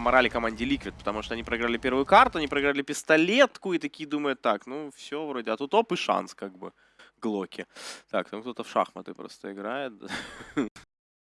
поморали команде Liquid, потому что они проиграли первую карту, они проиграли пистолетку и такие думают, так, ну все вроде, а тут оп и шанс как бы. Глоки. Так, там кто-то в шахматы просто играет.